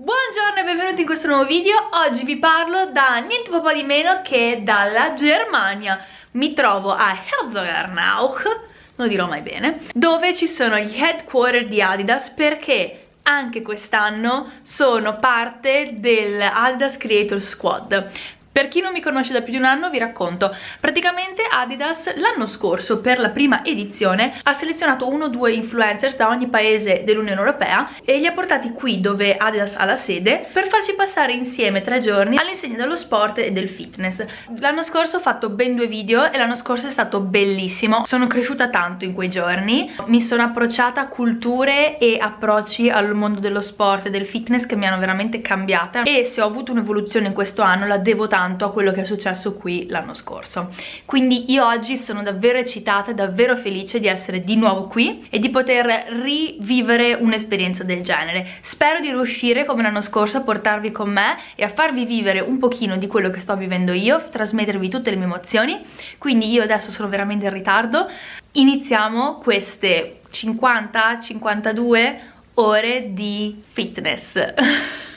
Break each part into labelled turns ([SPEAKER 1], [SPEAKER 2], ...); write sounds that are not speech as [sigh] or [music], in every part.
[SPEAKER 1] Buongiorno e benvenuti in questo nuovo video, oggi vi parlo da niente po' di meno che dalla Germania. Mi trovo a Herzogenaurach, non lo dirò mai bene, dove ci sono gli headquarter di Adidas perché anche quest'anno sono parte del Adidas Creator Squad per chi non mi conosce da più di un anno vi racconto, praticamente Adidas l'anno scorso per la prima edizione ha selezionato uno o due influencers da ogni paese dell'Unione Europea e li ha portati qui dove Adidas ha la sede per farci passare insieme tre giorni all'insegna dello sport e del fitness. L'anno scorso ho fatto ben due video e l'anno scorso è stato bellissimo, sono cresciuta tanto in quei giorni, mi sono approcciata a culture e approcci al mondo dello sport e del fitness che mi hanno veramente cambiata. E se ho avuto un'evoluzione in questo anno la devo tanto tanto a quello che è successo qui l'anno scorso. Quindi io oggi sono davvero eccitata davvero felice di essere di nuovo qui e di poter rivivere un'esperienza del genere. Spero di riuscire come l'anno scorso a portarvi con me e a farvi vivere un pochino di quello che sto vivendo io trasmettervi tutte le mie emozioni. Quindi io adesso sono veramente in ritardo. Iniziamo queste 50-52 ore di fitness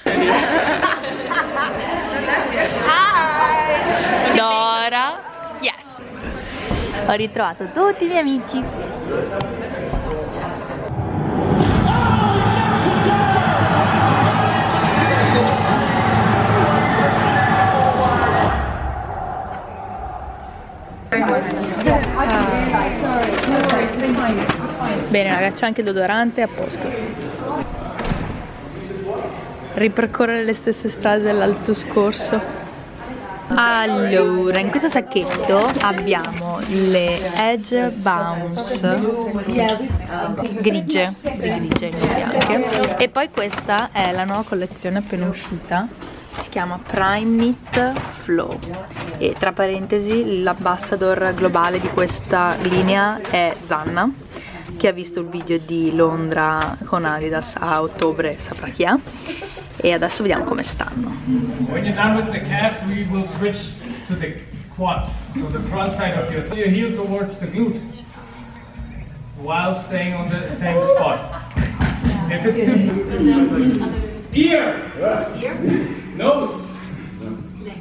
[SPEAKER 1] [laughs] Dora. Yes. Ho ritrovato tutti i miei amici. Bene ragazzi c'è anche l'odorante a posto Ripercorrere le stesse strade dell'alto scorso. Allora, in questo sacchetto abbiamo le Edge Bounce grigie, grigie bianche e poi questa è la nuova collezione appena uscita si chiama Prime Knit Flow e tra parentesi l'ambassador globale di questa linea è Zanna chi ha visto il video di Londra con Adidas a ottobre saprà chi è. E adesso vediamo come stanno. When you're done with the calves, we will switch to the quads. So the front side of your, your heel towards the glute while staying on the same spot. If it's too ear, ear, nose,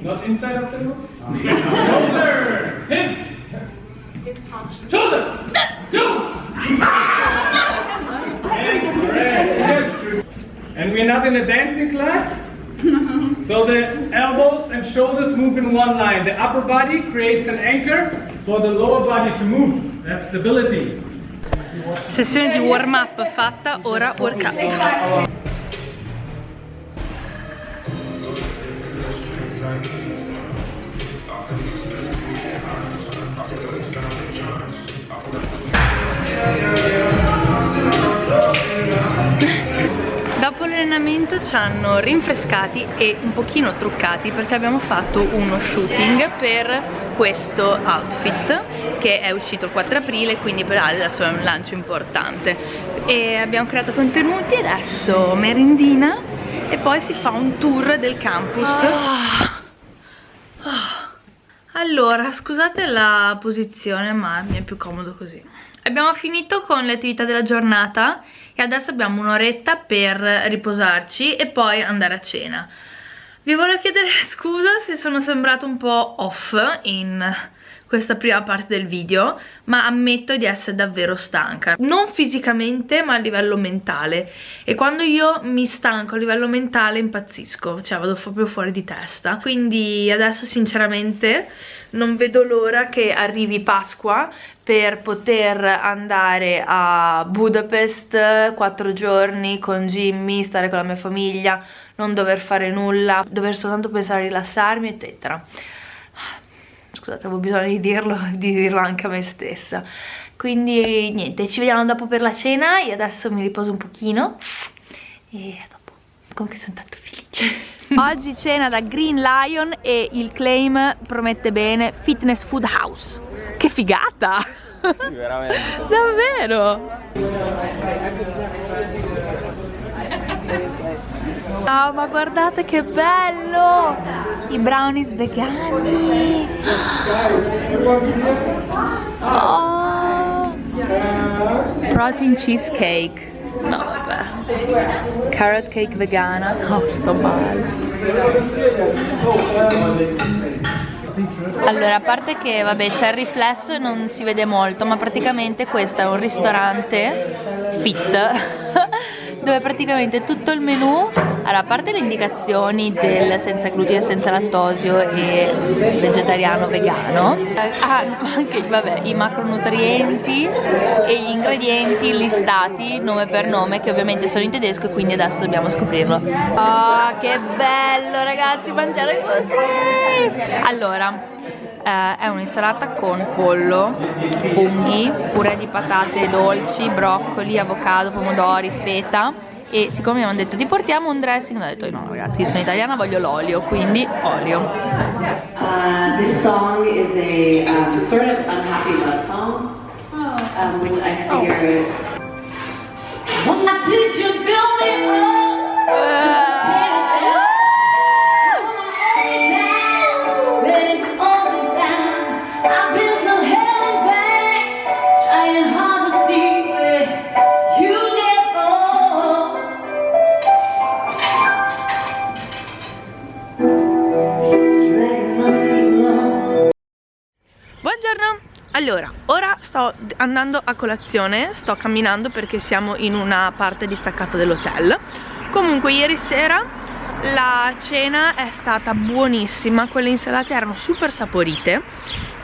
[SPEAKER 1] not inside of the nose, [laughs] shoulder, hip, shoulder, go. And we're not in a dancing class. so the elbows and shoulders move in one line. The upper body creates an anchor for the lower body to move. That's stability. Sessione di warm up fatta, ora workout. Dopo l'allenamento ci hanno rinfrescati e un pochino truccati perché abbiamo fatto uno shooting per questo outfit che è uscito il 4 aprile quindi per adesso è un lancio importante e abbiamo creato contenuti adesso merendina e poi si fa un tour del campus oh. Oh. allora scusate la posizione ma mi è più comodo così abbiamo finito con le attività della giornata e adesso abbiamo un'oretta per riposarci e poi andare a cena. Vi volevo chiedere [laughs] scusa se sono sembrato un po' off in questa prima parte del video ma ammetto di essere davvero stanca. Non fisicamente ma a livello mentale. E quando io mi stanco a livello mentale impazzisco. Cioè vado proprio fuori di testa. Quindi adesso sinceramente non vedo l'ora che arrivi Pasqua per poter andare a Budapest quattro giorni con Jimmy, stare con la mia famiglia, non dover fare nulla, dover soltanto pensare a rilassarmi, eccetera scusate avevo bisogno di dirlo [laughs] di dirlo anche a me stessa. Quindi niente ci vediamo dopo per la cena io adesso mi riposo un pochino e a dopo. Comunque sono tanto felice. [laughs] Oggi cena da Green Lion e il claim promette bene fitness food house. Che figata! Sì, veramente. [laughs] Davvero Oh, ma guardate che bello! I brownies vegani! Oh! Protein cheesecake. No, vabbè. Carrot cake vegana. Oh, sto male. Allora, a parte che vabbè c'è il riflesso e non si vede molto, ma praticamente questo è un ristorante fit [laughs] dove praticamente tutto il menù allora, a parte le indicazioni del senza glutine, senza lattosio e vegetariano, vegano ha [laughs] anche vabbè, i macronutrienti e gli ingredienti listati nome per nome che ovviamente sono in tedesco e quindi adesso dobbiamo scoprirlo. Oh che bello ragazzi mangiare così! Allora eh, è un'insalata con pollo, funghi, purè di patate dolci, broccoli, avocado, pomodori, feta e siccome mi hanno detto ti portiamo un dressing? Ho detto no ragazzi io sono italiana voglio l'olio quindi olio.
[SPEAKER 2] Uh, this song is a um, sort of unhappy love song um, which I figured oh.
[SPEAKER 1] Allora, ora sto andando a colazione, sto camminando perché siamo in una parte distaccata dell'hotel. Comunque ieri sera la cena è stata buonissima, quelle insalate erano super saporite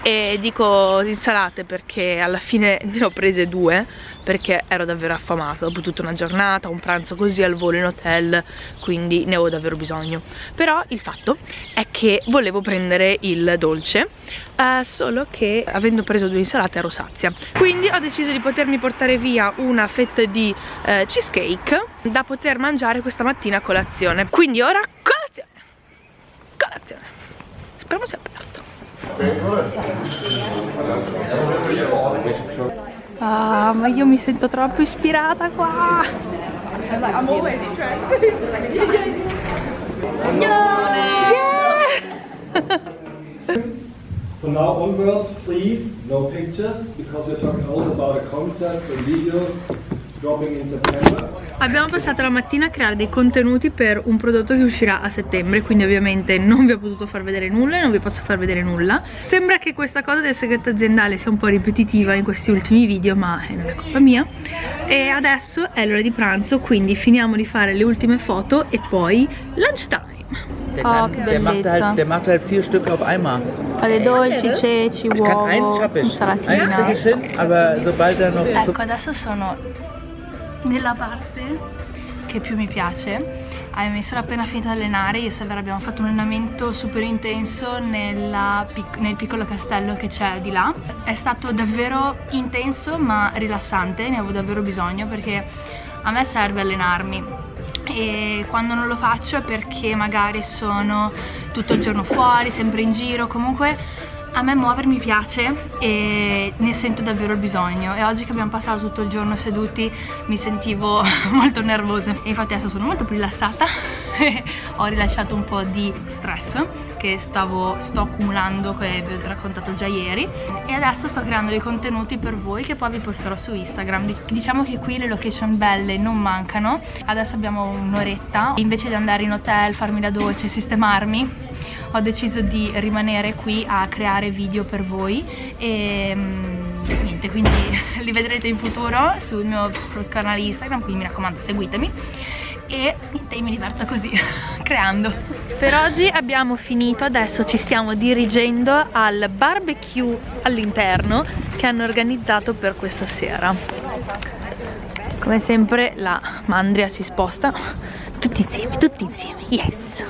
[SPEAKER 1] e dico insalate perché alla fine [laughs] ne ho prese due perché ero davvero affamata dopo tutta una giornata, un pranzo così al volo in hotel quindi ne avevo davvero bisogno. Però il fatto è che volevo prendere il dolce eh, solo che avendo preso due insalate ero sazia. Quindi ho deciso di potermi portare via una fetta di eh, cheesecake da poter mangiare questa mattina a colazione. Quindi ora colazione! Colazione! Speriamo sia aperto Ah, ma io mi sento troppo ispirata qua. I'm always
[SPEAKER 3] From now onwards, please, no pictures, because we're talking also about a concept and videos dropping in September.
[SPEAKER 1] Abbiamo passato la mattina a creare dei contenuti per un prodotto che uscirà a settembre Quindi ovviamente non vi ho potuto far vedere nulla e non vi posso far vedere nulla. Sembra che questa cosa del segreto aziendale sia un po' ripetitiva in questi ultimi video ma non è colpa mia. E adesso è l'ora di pranzo quindi finiamo di fare le ultime foto e poi lunch time. Oh, che
[SPEAKER 4] der macht, halt, der macht halt vier Stück auf einmal.
[SPEAKER 1] Fa dei dolci, ceci,
[SPEAKER 4] uovo,
[SPEAKER 1] kann
[SPEAKER 4] eins schaffe ich. Eins kriege ich hin, aber sobald er noch...
[SPEAKER 1] Ecco, adesso sono nella parte che più mi piace. Mi sono appena finita di allenare, io e Severa abbiamo fatto un allenamento super intenso nella, nel piccolo castello che c'è di là. È stato davvero intenso ma rilassante, ne avevo davvero bisogno perché a me serve allenarmi. E quando non lo faccio è perché magari sono tutto il giorno fuori, sempre in giro, comunque a me muovermi piace e ne sento davvero il bisogno. E oggi che abbiamo passato tutto il giorno seduti mi sentivo [laughs] molto nervosa. E infatti adesso sono molto più rilassata. [laughs] Ho rilasciato un po' di stress che stavo, sto accumulando che vi ho raccontato già ieri. E adesso sto creando dei contenuti per voi che poi vi posterò su Instagram. Diciamo che qui le location belle non mancano. Adesso abbiamo un'oretta. Invece di andare in hotel, farmi la doccia e sistemarmi ho deciso di rimanere qui a creare video per voi e mm, niente quindi [laughs] li vedrete in futuro sul mio canale Instagram quindi mi raccomando seguitemi e niente, mi diverto così, [laughs] creando. Per oggi abbiamo finito, adesso ci stiamo dirigendo al barbecue all'interno che hanno organizzato per questa sera. Come sempre la mandria si sposta, tutti insieme, tutti insieme, yes!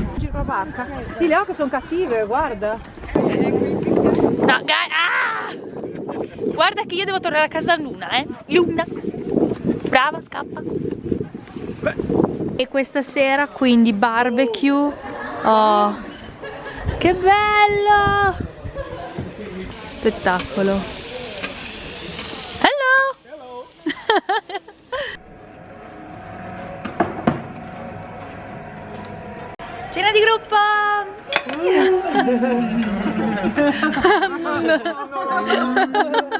[SPEAKER 5] Sì, le ocche sono cattive, guarda.
[SPEAKER 1] No, ah! Guarda che io devo tornare a casa Luna, eh? Luna! Brava, scappa! E questa sera quindi barbecue. Oh, che bello! Spettacolo. Cena di gruppo!